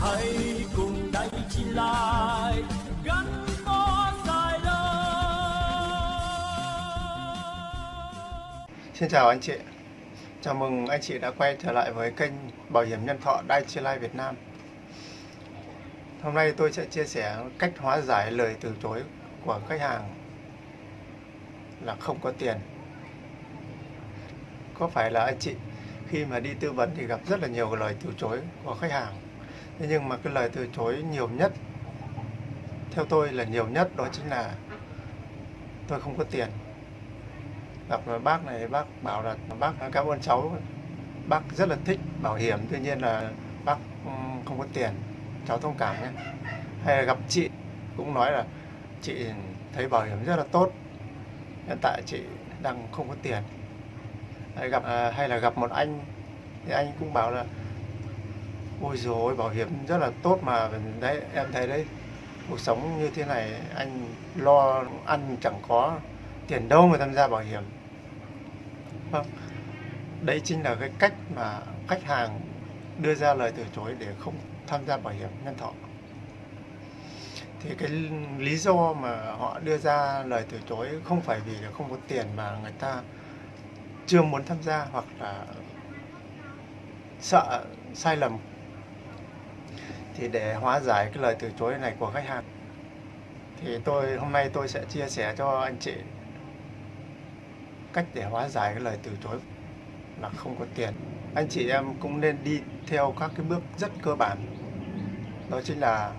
hãy cùng đánh chi lại, gắn bó dài đời Xin chào anh chị. Chào mừng anh chị đã quay trở lại với kênh Bảo hiểm nhân thọ Dai Life Việt Nam. Hôm nay tôi sẽ chia sẻ cách hóa giải lời từ chối của khách hàng là không có tiền. Có phải là anh chị khi mà đi tư vấn thì gặp rất là nhiều lời từ chối của khách hàng? Thế nhưng mà cái lời từ chối nhiều nhất, Theo tôi là nhiều nhất đó chính là Tôi không có tiền. Gặp bác này, bác bảo là bác, cảm ơn cháu. Bác rất là thích bảo hiểm, tuy nhiên là bác không có tiền. Cháu thông cảm nhé. Hay là gặp chị cũng nói là chị thấy bảo hiểm rất là tốt, hiện tại chị đang không có tiền. Hay gặp à, hay là gặp một anh, thì anh cũng bảo là ôi rồi bảo hiểm rất là tốt mà. Đấy, em thấy đấy, cuộc sống như thế này, anh lo ăn chẳng có tiền đâu mà tham gia bảo hiểm. Vâng. Đấy chính là cái cách mà khách hàng đưa ra lời từ chối để không tham gia bảo hiểm nhân thọ. Thì cái lý do mà họ đưa ra lời từ chối không phải vì là không có tiền mà người ta chưa muốn tham gia hoặc là sợ sai lầm thì để hóa giải cái lời từ chối này của khách hàng, thì tôi, hôm nay tôi sẽ chia sẻ cho anh chị cách để hóa giải cái lời từ chối là không có tiền. Anh chị em cũng nên đi theo các cái bước rất cơ bản. Đó chính là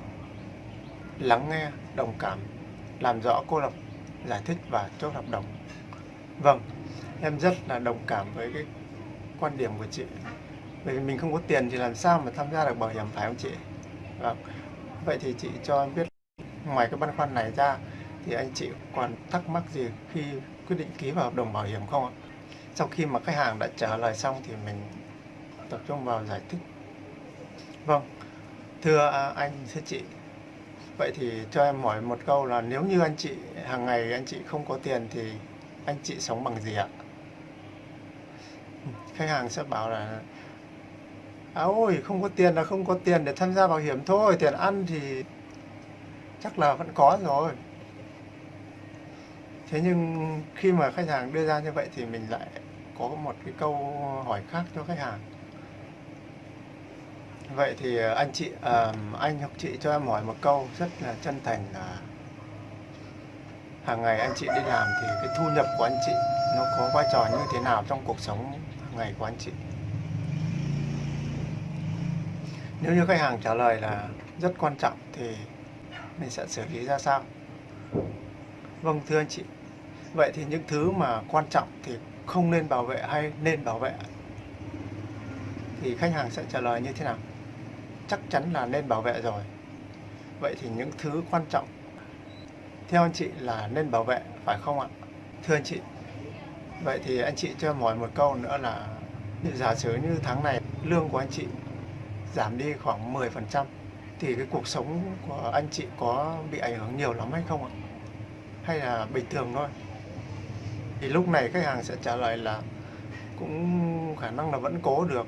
lắng nghe, đồng cảm, làm rõ cô lập, giải thích và chốt hợp đồng. Vâng em rất là đồng cảm với cái quan điểm của chị bởi vì mình không có tiền thì làm sao mà tham gia được bảo hiểm phải không chị vâng vậy thì chị cho em biết ngoài cái băn khoăn này ra thì anh chị còn thắc mắc gì khi quyết định ký vào hợp đồng bảo hiểm không ạ? Sau khi mà khách hàng đã trả lời xong thì mình tập trung vào giải thích. Vâng, thưa à, anh, thưa chị, vậy thì cho em hỏi một câu là nếu như anh chị hàng ngày anh chị không có tiền thì anh chị sống bằng gì ạ? Khách hàng sẽ bảo là À ôi, không có tiền là không có tiền để tham gia bảo hiểm thôi, tiền ăn thì chắc là vẫn có rồi. Thế nhưng khi mà khách hàng đưa ra như vậy thì mình lại có một cái câu hỏi khác cho khách hàng. Vậy thì à, anh chị uh, anh hoặc chị cho em hỏi một câu rất là chân thành là hàng ngày anh chị đi làm thì cái thu nhập của anh chị nó có vai trò như thế nào trong cuộc sống hàng ngày của anh chị? Nếu như khách hàng trả lời là rất quan trọng thì mình sẽ xử lý ra sao? Vâng thưa anh chị. Vậy thì những thứ mà quan trọng thì không nên bảo vệ hay nên bảo vệ? Thì khách hàng sẽ trả lời như thế nào? Chắc chắn là nên bảo vệ rồi. Vậy thì những thứ quan trọng, theo anh chị là nên bảo vệ, phải không ạ? Thưa anh chị. Vậy thì anh chị cho em hỏi một câu nữa là giả sử như tháng này lương của anh chị giảm đi khoảng 10% thì cái cuộc sống của anh chị có bị ảnh hưởng nhiều lắm hay không ạ? Hay là bình thường thôi? Thì lúc này khách hàng sẽ trả lời là cũng khả năng là vẫn cố được,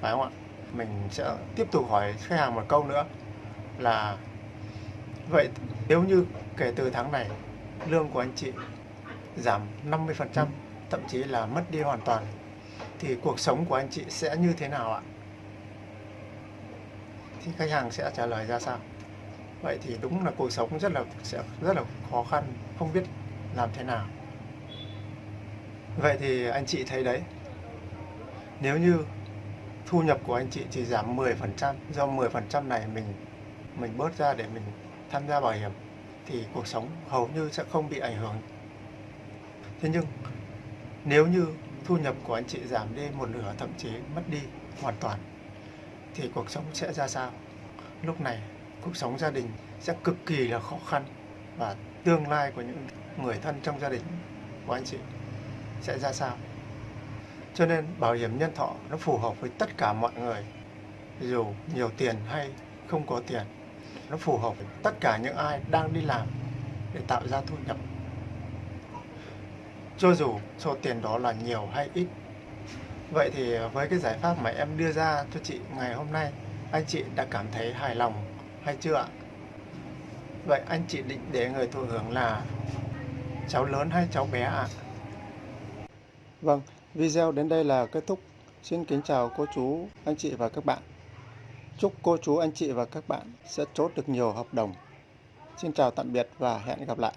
phải không ạ? Mình sẽ tiếp tục hỏi khách hàng một câu nữa là, vậy nếu như kể từ tháng này, lương của anh chị giảm 50% thậm chí là mất đi hoàn toàn, thì cuộc sống của anh chị sẽ như thế nào ạ? Thì khách hàng sẽ trả lời ra sao? Vậy thì đúng là cuộc sống rất là, sẽ rất là khó khăn, không biết làm thế nào. Vậy thì anh chị thấy đấy. Nếu như thu nhập của anh chị chỉ giảm 10% Do 10% này mình mình bớt ra để mình tham gia bảo hiểm, Thì cuộc sống hầu như sẽ không bị ảnh hưởng. Thế nhưng, nếu như thu nhập của anh chị giảm đi một nửa, thậm chí mất đi hoàn toàn thì cuộc sống sẽ ra sao? Lúc này, cuộc sống gia đình sẽ cực kỳ là khó khăn Và tương lai của những người thân trong gia đình của anh chị sẽ ra sao? Cho nên bảo hiểm nhân thọ nó phù hợp với tất cả mọi người. Dù nhiều tiền hay không có tiền, nó phù hợp với tất cả những ai đang đi làm để tạo ra thu nhập. Cho dù số tiền đó là nhiều hay ít vậy thì với cái giải pháp mà em đưa ra cho chị ngày hôm nay anh chị đã cảm thấy hài lòng hay chưa ạ? Vậy anh chị định để người thụ hưởng là cháu lớn hay cháu bé ạ? Vâng, video đến đây là kết thúc. Xin kính chào cô chú, anh chị và các bạn. Chúc cô chú, anh chị và các bạn sẽ chốt được nhiều hợp đồng. Xin chào tạm biệt và hẹn gặp lại.